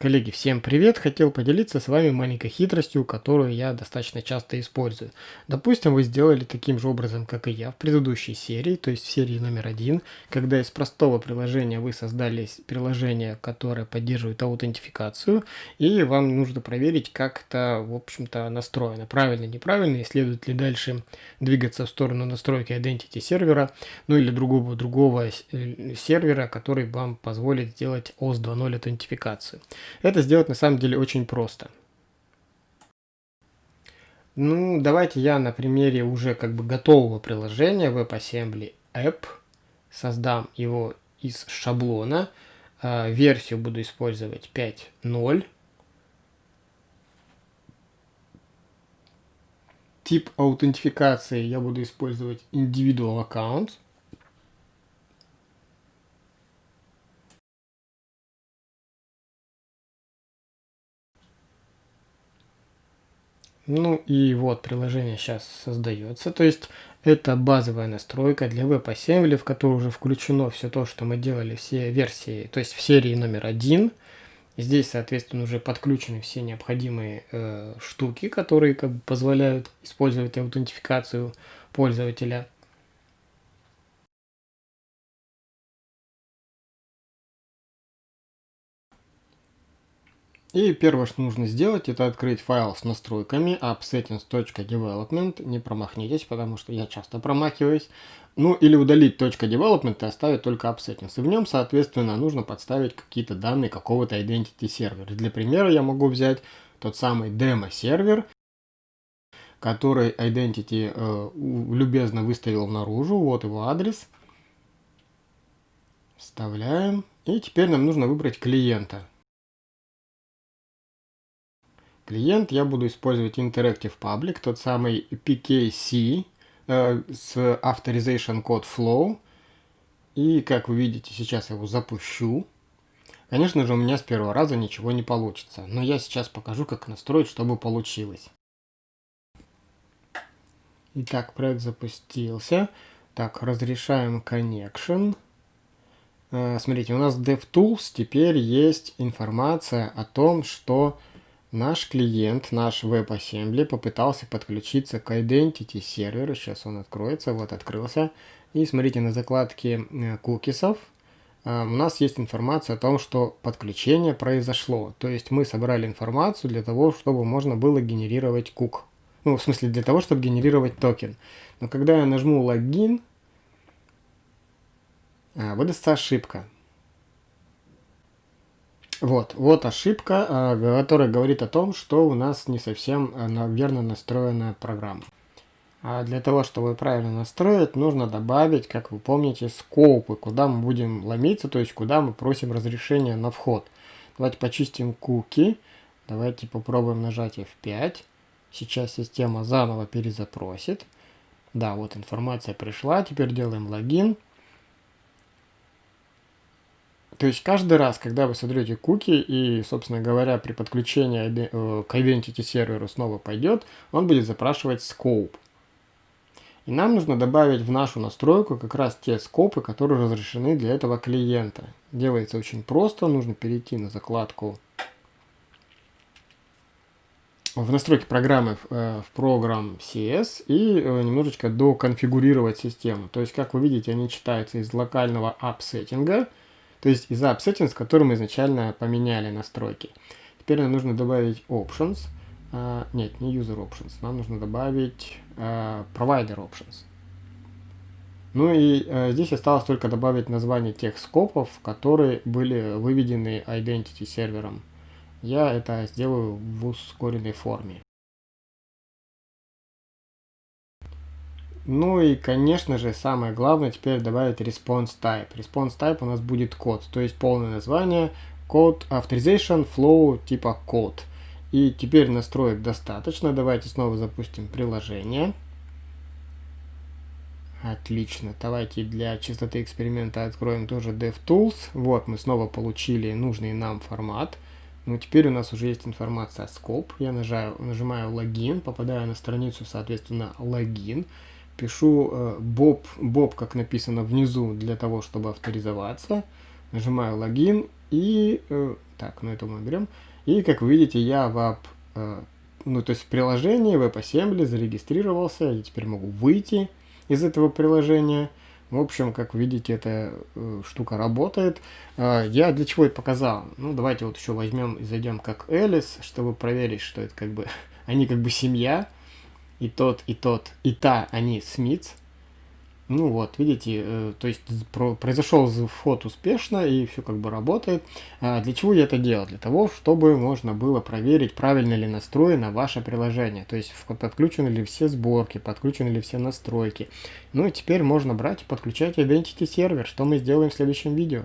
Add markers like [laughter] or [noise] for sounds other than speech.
Коллеги, всем привет! Хотел поделиться с вами маленькой хитростью, которую я достаточно часто использую. Допустим, вы сделали таким же образом, как и я в предыдущей серии, то есть в серии номер один, когда из простого приложения вы создали приложение, которое поддерживает аутентификацию, и вам нужно проверить, как это, в общем-то, настроено. Правильно, неправильно, и следует ли дальше двигаться в сторону настройки identity сервера, ну или другого, другого э, сервера, который вам позволит сделать OS 2.0 аутентификацию. Это сделать на самом деле очень просто. Ну, давайте я на примере уже как бы готового приложения WebAssembly App создам его из шаблона. Э, версию буду использовать 5.0. Тип аутентификации я буду использовать Individual Account. Ну и вот приложение сейчас создается. То есть это базовая настройка для WebAssembly, в которую уже включено все то, что мы делали, все версии, то есть в серии номер один. Здесь, соответственно, уже подключены все необходимые э, штуки, которые как бы позволяют использовать аутентификацию пользователя. И первое, что нужно сделать, это открыть файл с настройками appsettings.development. Не промахнитесь, потому что я часто промахиваюсь. Ну или удалить .development и оставить только appsettings. И в нем, соответственно, нужно подставить какие-то данные какого-то identity сервера. Для примера я могу взять тот самый демо-сервер, который identity э, любезно выставил наружу. Вот его адрес. Вставляем. И теперь нам нужно выбрать клиента клиент я буду использовать Interactive Public, тот самый PKC э, с Authorization Code Flow. И как вы видите, сейчас я его запущу. Конечно же, у меня с первого раза ничего не получится, но я сейчас покажу, как настроить, чтобы получилось. Итак, проект запустился. Так, разрешаем connection. Э, смотрите, у нас DevTools теперь есть информация о том, что Наш клиент, наш WebAssembly попытался подключиться к Identity серверу. Сейчас он откроется. Вот открылся. И смотрите на закладке э, кукисов. Э, у нас есть информация о том, что подключение произошло. То есть мы собрали информацию для того, чтобы можно было генерировать кук. Ну, в смысле, для того, чтобы генерировать токен. Но когда я нажму логин, э, выдастся ошибка. Вот, вот ошибка, а, которая говорит о том, что у нас не совсем а, верно настроенная программа. А для того, чтобы правильно настроить, нужно добавить, как вы помните, скопы, куда мы будем ломиться, то есть куда мы просим разрешения на вход. Давайте почистим куки. Давайте попробуем нажать F5. Сейчас система заново перезапросит. Да, вот информация пришла. Теперь делаем логин. То есть каждый раз, когда вы создаете куки и, собственно говоря, при подключении э, к Identity серверу снова пойдет, он будет запрашивать scope. И нам нужно добавить в нашу настройку как раз те скопы, которые разрешены для этого клиента. Делается очень просто, нужно перейти на закладку в настройки программы э, в программ CS и э, немножечко доконфигурировать систему. То есть, как вы видите, они читаются из локального app сеттинга то есть из App Settings, который мы изначально поменяли настройки. Теперь нам нужно добавить Options. Uh, нет, не User Options. Нам нужно добавить uh, Provider Options. Ну и uh, здесь осталось только добавить название тех скопов, которые были выведены Identity сервером. Я это сделаю в ускоренной форме. Ну и, конечно же, самое главное теперь добавить response type. Response type у нас будет код, то есть полное название код authorization flow типа код. И теперь настроек достаточно. Давайте снова запустим приложение. Отлично. Давайте для чистоты эксперимента откроем тоже DevTools. Вот мы снова получили нужный нам формат. Но теперь у нас уже есть информация о scope. Я нажимаю, нажимаю логин, попадаю на страницу, соответственно, логин пишу э, Bob, Bob, как написано внизу, для того, чтобы авторизоваться. Нажимаю логин и э, Так, ну это мы берем. И как вы видите, я в app, э, ну то есть в приложении WebAssembly зарегистрировался. Я теперь могу выйти из этого приложения. В общем, как видите, эта штука работает. Я для чего это показал? Ну, давайте вот еще возьмем и зайдем как Элис, чтобы проверить, что это как бы... [laughs] Они как бы семья. И тот, и тот, и та, они Смитс. Ну вот, видите, э, то есть про, произошел вход успешно и все как бы работает. А для чего я это делал? Для того, чтобы можно было проверить, правильно ли настроено ваше приложение. То есть подключены ли все сборки, подключены ли все настройки. Ну и теперь можно брать и подключать Identity сервер, что мы сделаем в следующем видео.